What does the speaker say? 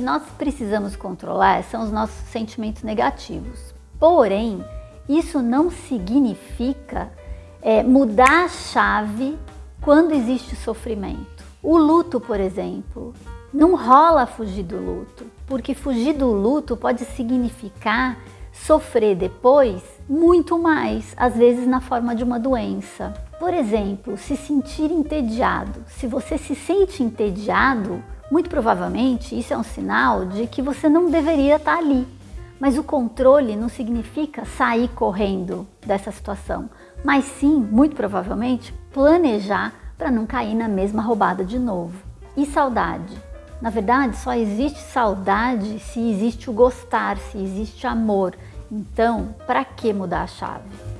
nós precisamos controlar são os nossos sentimentos negativos. Porém, isso não significa é, mudar a chave quando existe sofrimento. O luto, por exemplo, não rola fugir do luto, porque fugir do luto pode significar sofrer depois muito mais, às vezes na forma de uma doença. Por exemplo, se sentir entediado. Se você se sente entediado, muito provavelmente isso é um sinal de que você não deveria estar ali. Mas o controle não significa sair correndo dessa situação, mas sim, muito provavelmente, planejar para não cair na mesma roubada de novo. E saudade? Na verdade, só existe saudade se existe o gostar, se existe amor. Então, para que mudar a chave?